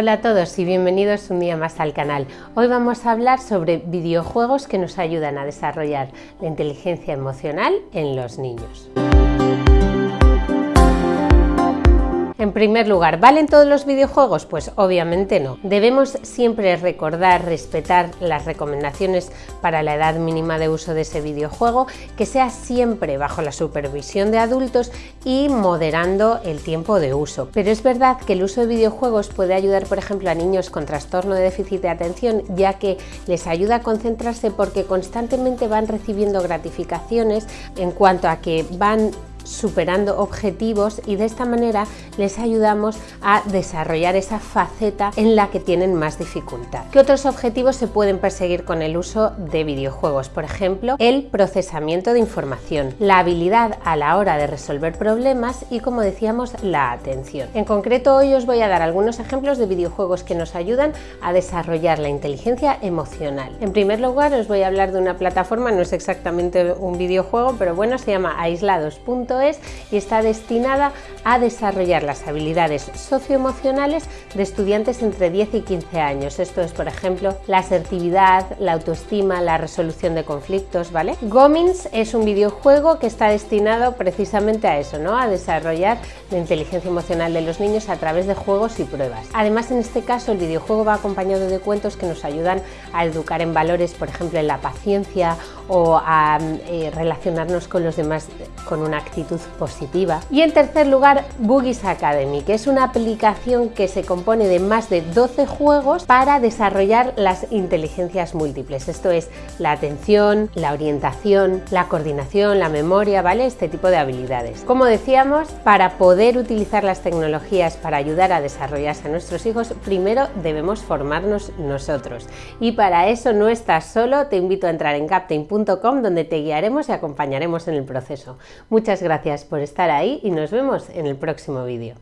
Hola a todos y bienvenidos un día más al canal. Hoy vamos a hablar sobre videojuegos que nos ayudan a desarrollar la inteligencia emocional en los niños. Primer lugar, ¿valen todos los videojuegos? Pues obviamente no. Debemos siempre recordar, respetar las recomendaciones para la edad mínima de uso de ese videojuego, que sea siempre bajo la supervisión de adultos y moderando el tiempo de uso. Pero es verdad que el uso de videojuegos puede ayudar, por ejemplo, a niños con trastorno de déficit de atención, ya que les ayuda a concentrarse porque constantemente van recibiendo gratificaciones en cuanto a que van superando objetivos y de esta manera les ayudamos a desarrollar esa faceta en la que tienen más dificultad. ¿Qué otros objetivos se pueden perseguir con el uso de videojuegos? Por ejemplo, el procesamiento de información, la habilidad a la hora de resolver problemas y, como decíamos, la atención. En concreto, hoy os voy a dar algunos ejemplos de videojuegos que nos ayudan a desarrollar la inteligencia emocional. En primer lugar, os voy a hablar de una plataforma, no es exactamente un videojuego, pero bueno, se llama aislados.es y está destinada a desarrollar las habilidades socioemocionales de estudiantes entre 10 y 15 años. Esto es, por ejemplo, la asertividad, la autoestima, la resolución de conflictos, ¿vale? Gomins es un videojuego que está destinado precisamente a eso, ¿no? A desarrollar la inteligencia emocional de los niños a través de juegos y pruebas. Además, en este caso, el videojuego va acompañado de cuentos que nos ayudan a educar en valores, por ejemplo, en la paciencia o a eh, relacionarnos con los demás con una positiva. Y en tercer lugar, Boogies Academy, que es una aplicación que se compone de más de 12 juegos para desarrollar las inteligencias múltiples. Esto es la atención, la orientación, la coordinación, la memoria, ¿vale? Este tipo de habilidades. Como decíamos, para poder utilizar las tecnologías para ayudar a desarrollarse a nuestros hijos, primero debemos formarnos nosotros. Y para eso no estás solo, te invito a entrar en captain.com donde te guiaremos y acompañaremos en el proceso. Muchas gracias por estar ahí y nos vemos en el próximo vídeo.